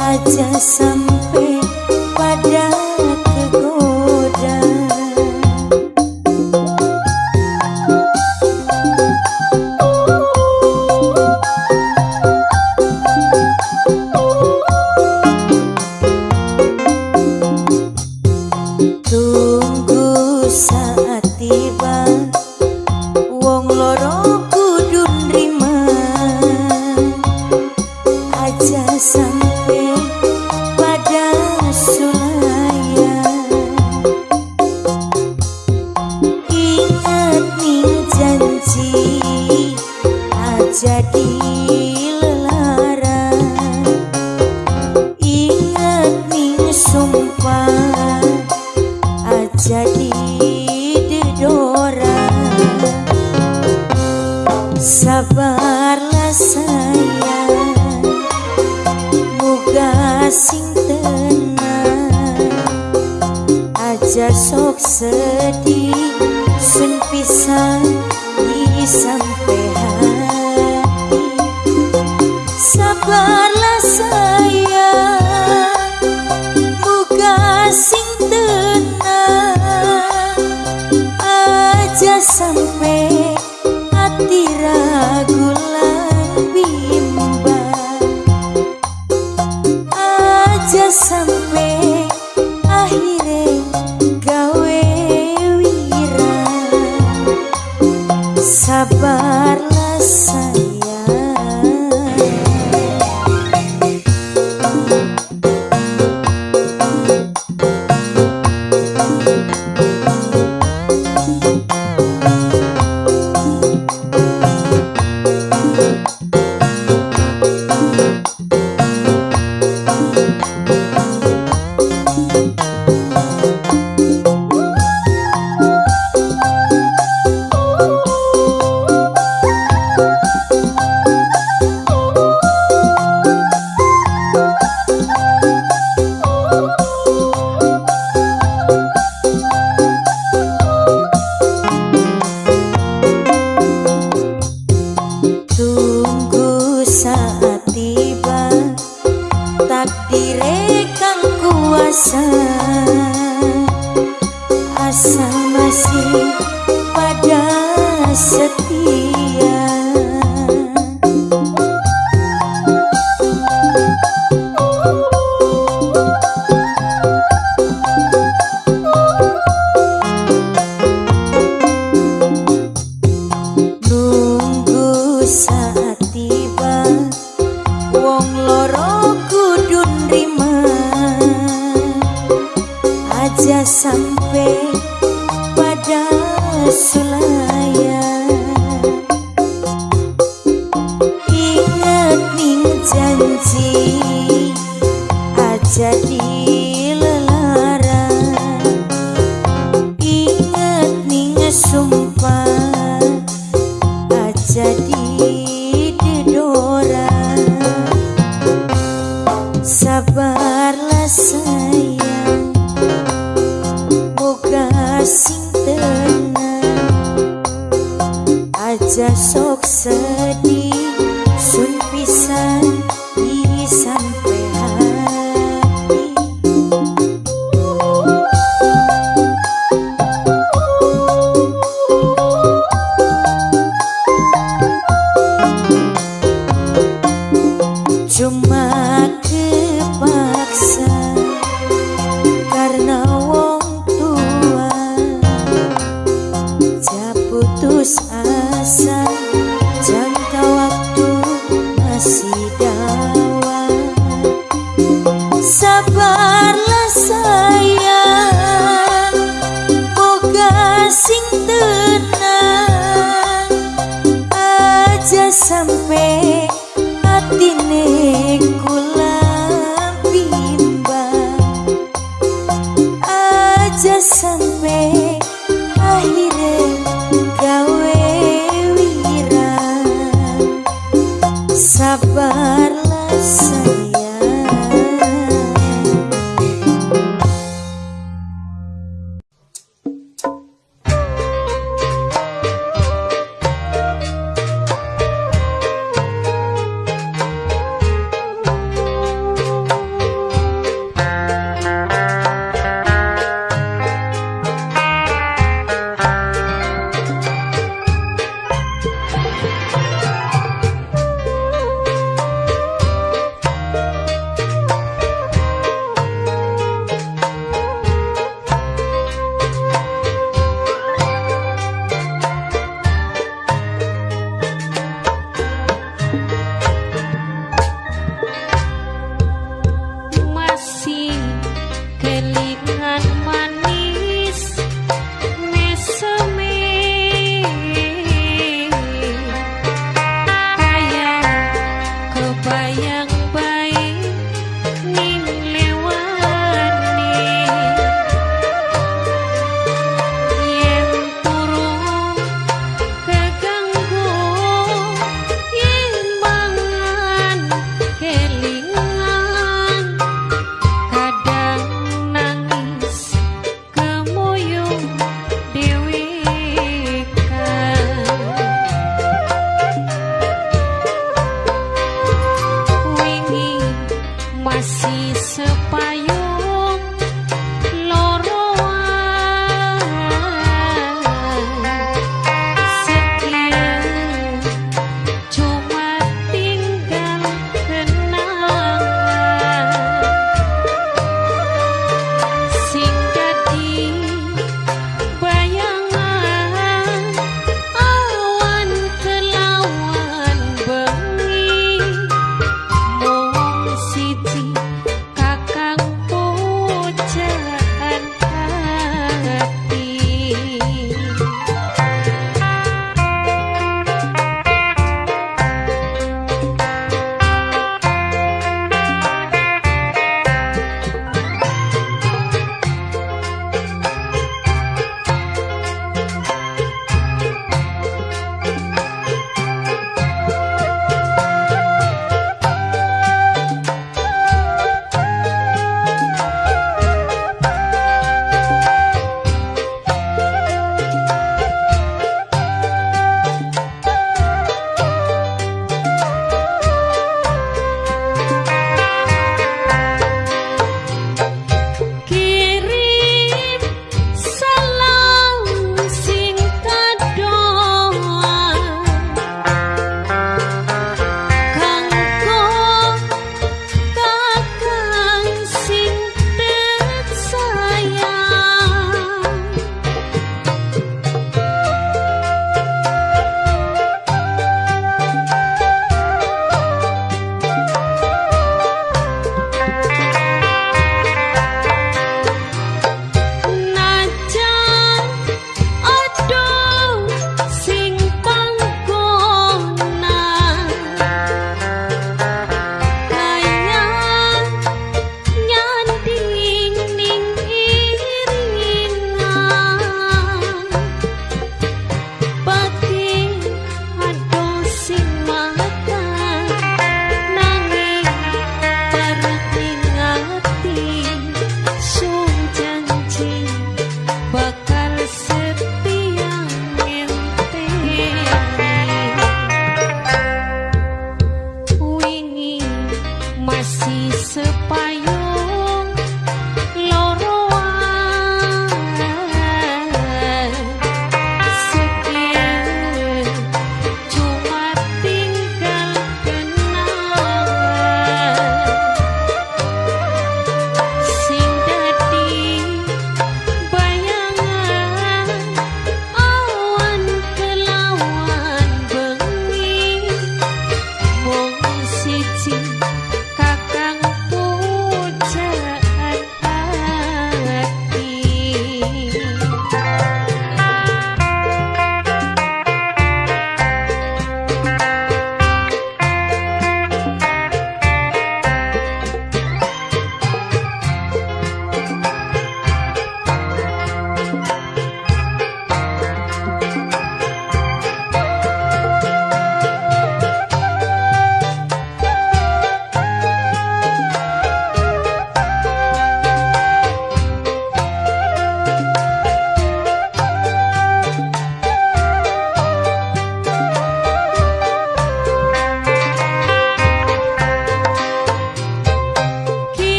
Aja sama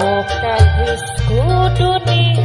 Bukan diskutuni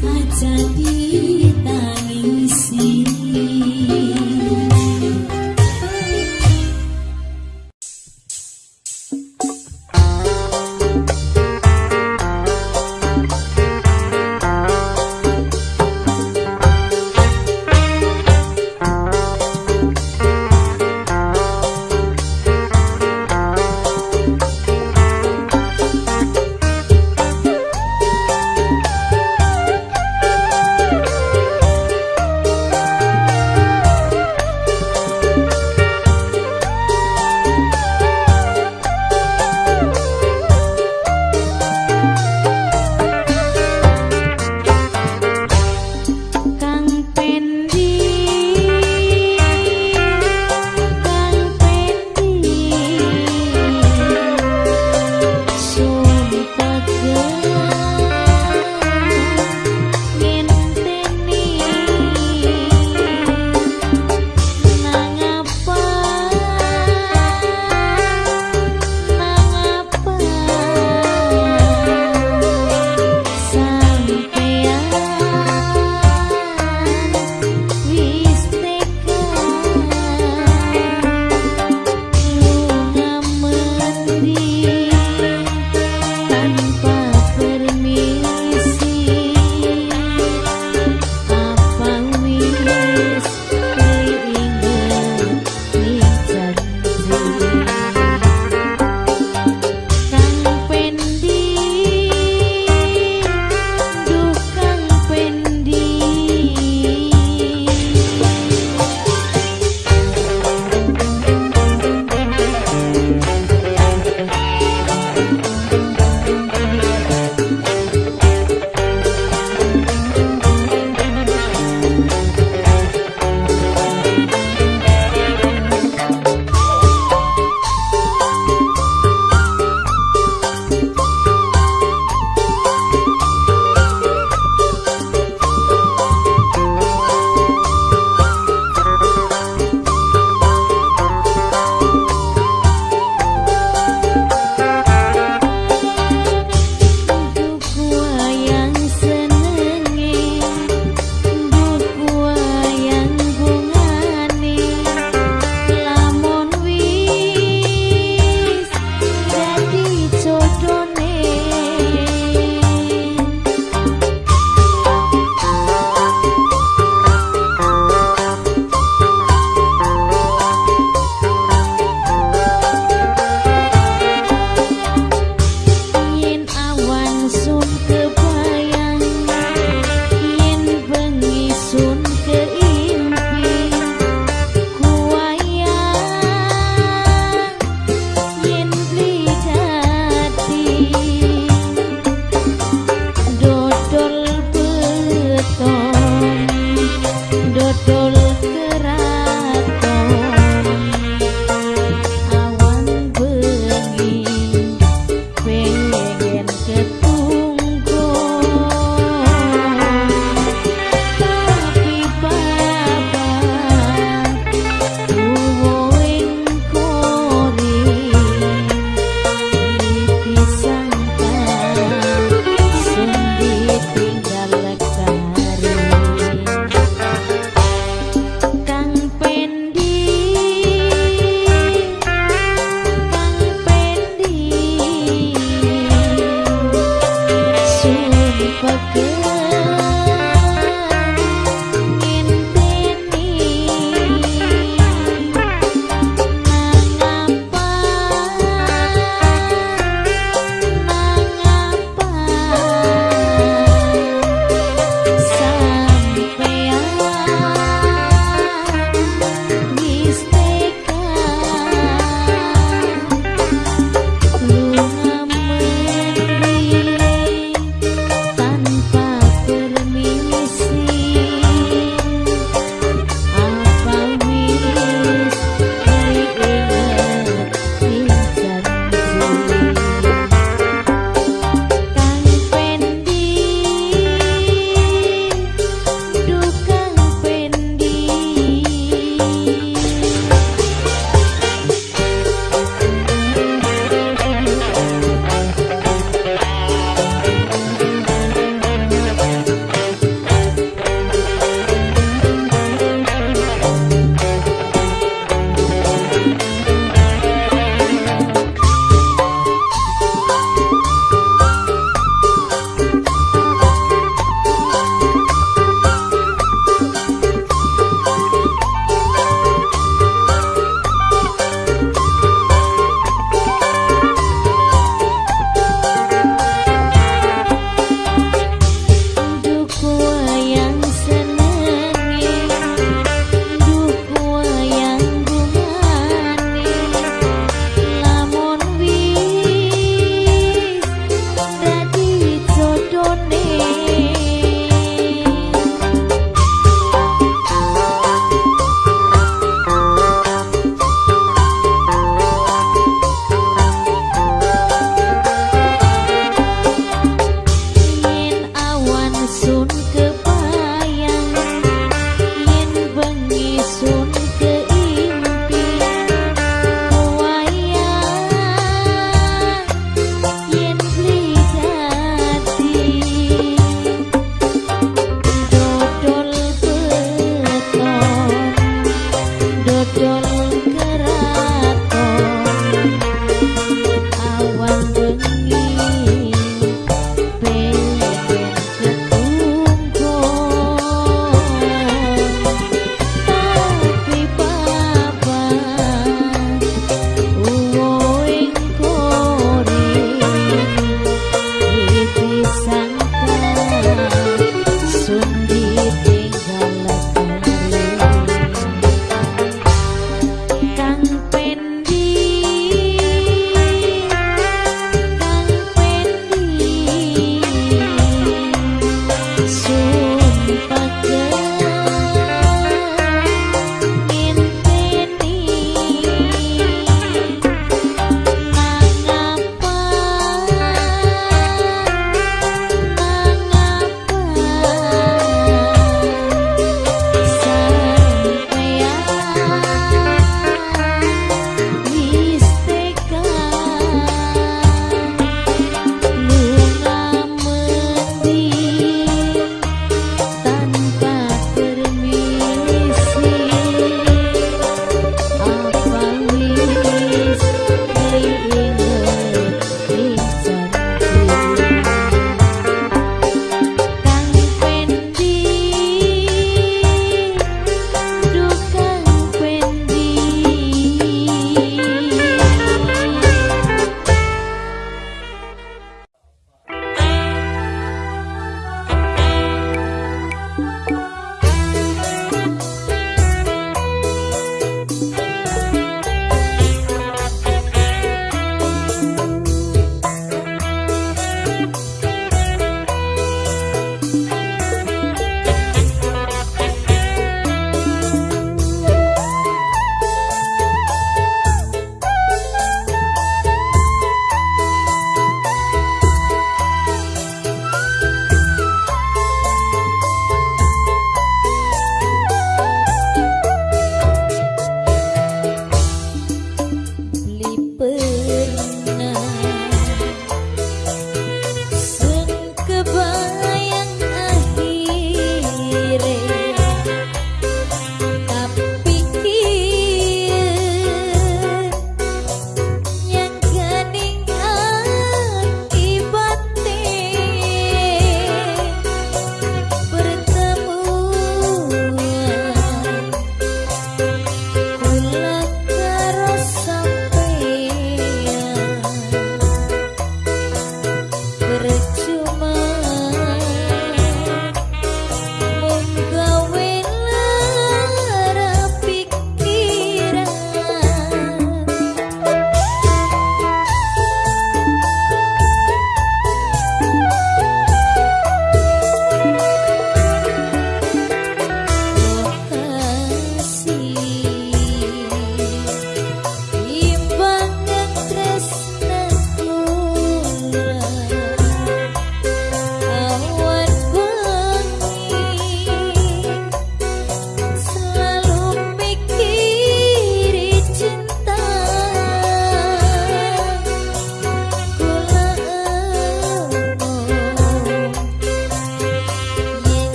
saja dia